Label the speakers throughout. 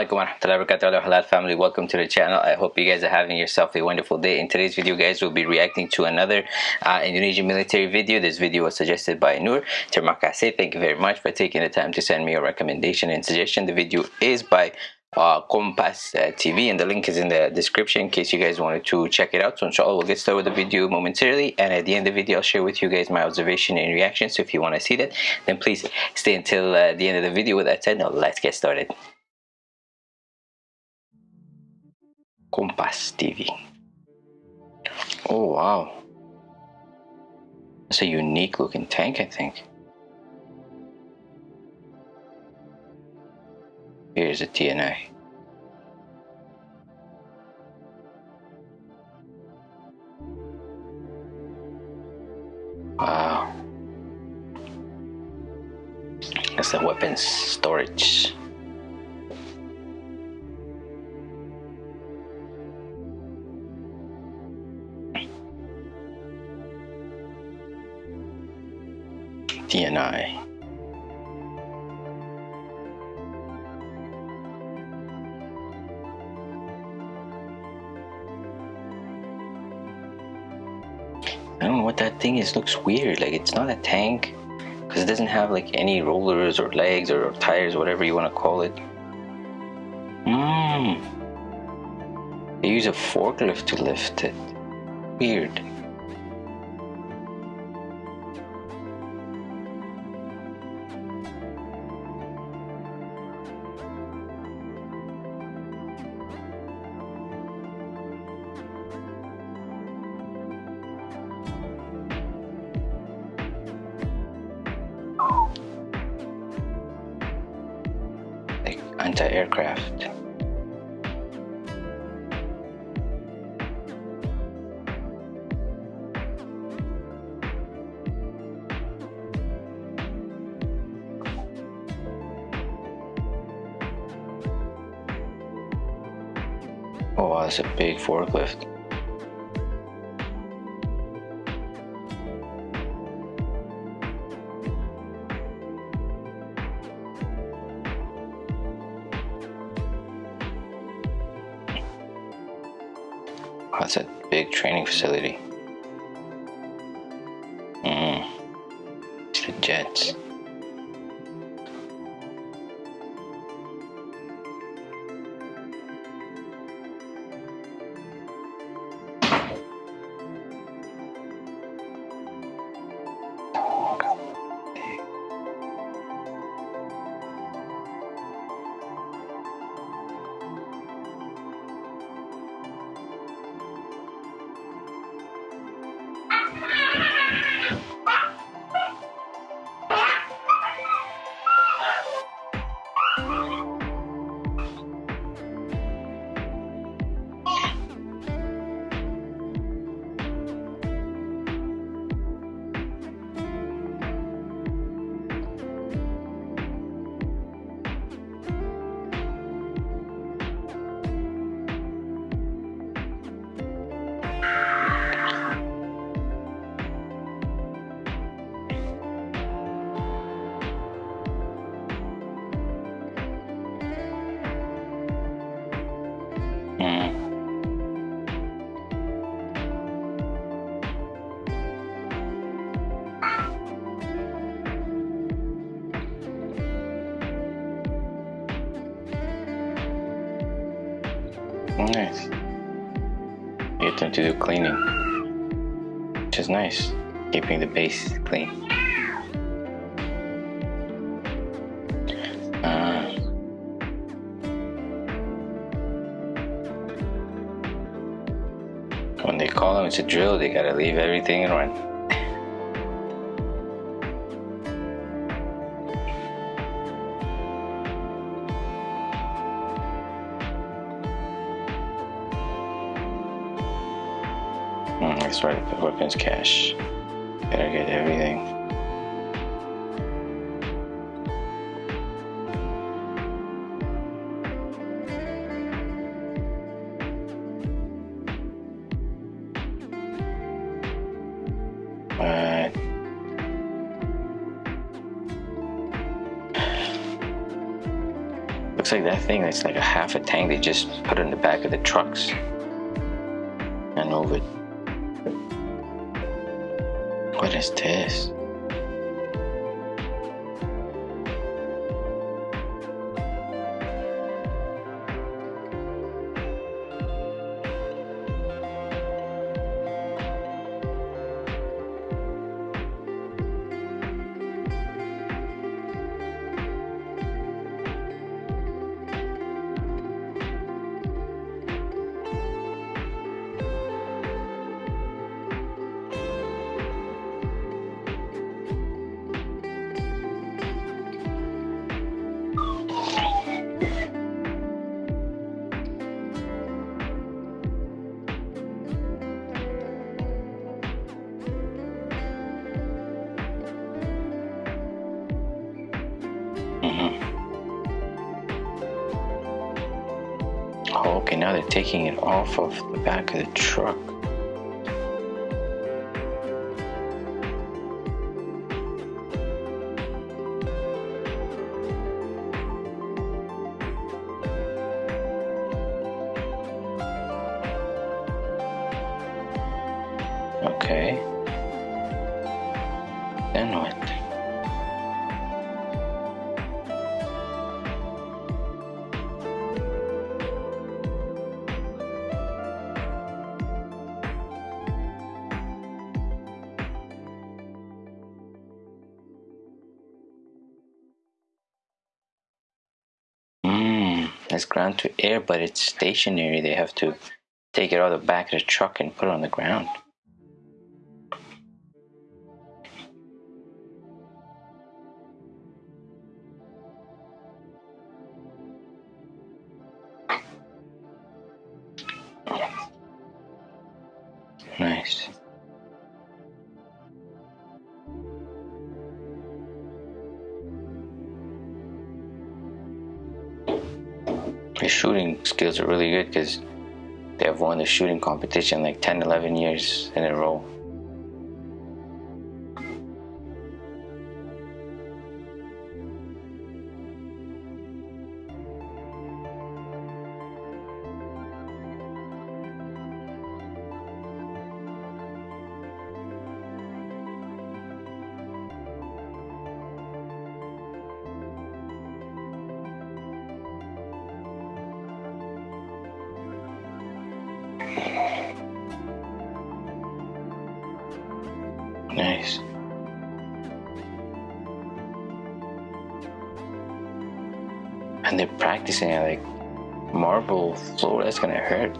Speaker 1: alaikum warahmatullahi wabarakatuh. Halal family. Welcome to the channel. I hope you guys are having yourself a wonderful day. In today's video guys we'll be reacting to another uh, indonesian military video. This video was suggested by Nur terima kasih. Thank you very much for taking the time to send me a recommendation and suggestion. The video is by uh, Kompas uh, TV and the link is in the description in case you guys wanted to check it out. So inshallah we'll get started with the video momentarily. And at the end of the video I'll share with you guys my observation and reaction so if you want to see that then please stay until uh, the end of the video with that said now let's get started Kompas TV oh wow it's a unique looking tank I think Here's a TNI. Wow. That's the weapons storage. TNI. I don't know what that thing is. Looks weird. Like it's not a tank because it doesn't have like any rollers or legs or tires, whatever you want to call it. Mmm. They use a forklift to lift it. Weird. Anti-aircraft. Oh that's a big forklift. That's a big training facility. Them to do cleaning, which is nice, keeping the base clean. Uh, when they call them, it's a drill, they gotta leave everything and run. The weapons cache. Gotta get everything. But looks like that thing that's like a half a tank they just put in the back of the trucks and move it. What this? Oh, okay, now they're taking it off of the back of the truck. Okay. Then what? Ground to air, but it's stationary. They have to take it out of the back of the truck and put it on the ground. Their shooting skills are really good because they have won the shooting competition like 10, 11 years in a row. And they're practicing like marble floor. That's gonna hurt.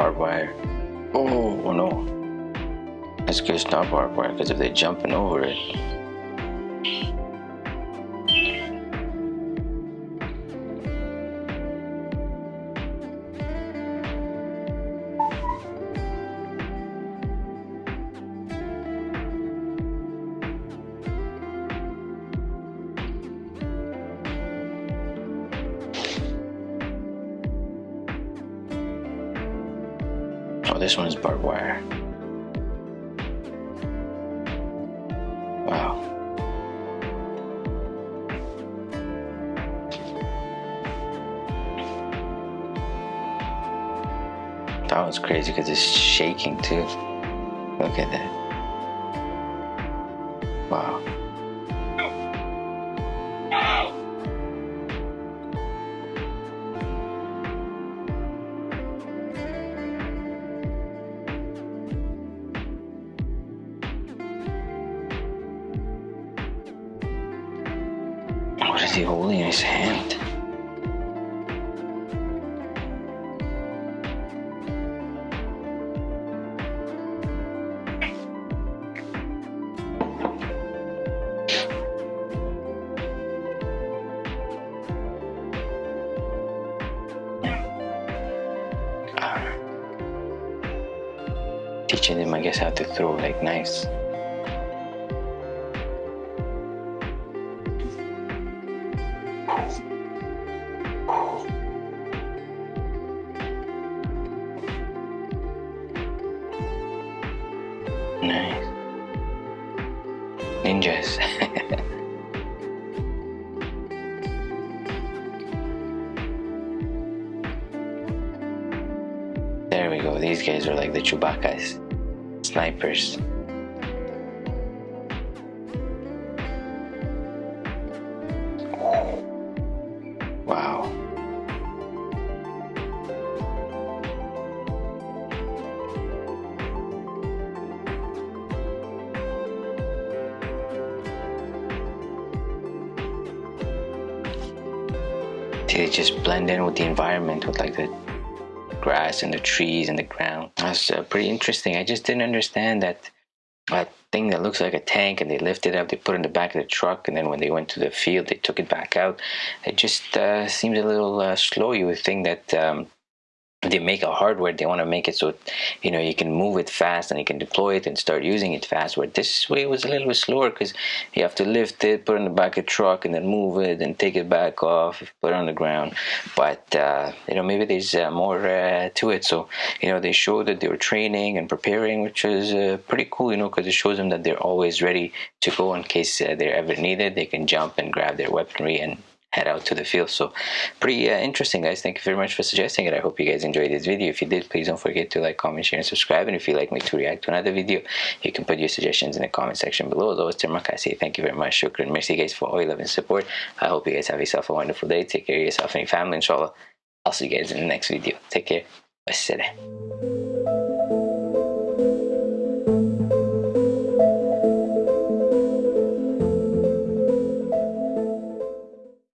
Speaker 1: Barbed wire. Oh, no. It's good not barbed wire because if they're jumping over it. This one is barbed wire. Wow. That was crazy because it's shaking too. Look at that. Wow. Is he holding in his hand? Teaching them, I guess, how to throw like knives. We go. These guys are like the Chewbacca's snipers. Wow. They just blend in with the environment with like the grass and the trees and the ground. That's uh, pretty interesting. I just didn't understand that that thing that looks like a tank and they lift it up, they put it in the back of the truck, and then when they went to the field, they took it back out. It just uh, seems a little uh, slow. You would think that um, they make a hardware, they want to make it so you know you can move it fast and you can deploy it and start using it fast. Where this way was a little bit slower because you have to lift it, put it in the back of the truck, and then move it and take it back off, put it on the ground. But uh, you know maybe there's uh, more uh, to it. So you know they showed that they were training and preparing, which is uh, pretty cool. You know because it shows them that they're always ready to go in case uh, they're ever needed. They can jump and grab their weaponry and head out to the field. So pretty uh, interesting guys. Thank you very much for suggesting it. I hope you guys enjoyed this video. If you did please don't forget to like comment share and subscribe. And if you'd like me to react to another video you can put your suggestions in the comment section below. As always Termak, I say thank you very much. Shukran. Merci guys for all your love and support. I hope you guys have yourself a wonderful day. Take care of yourself and your family inshallah. I'll see you guys in the next video. Take care. Wassalam.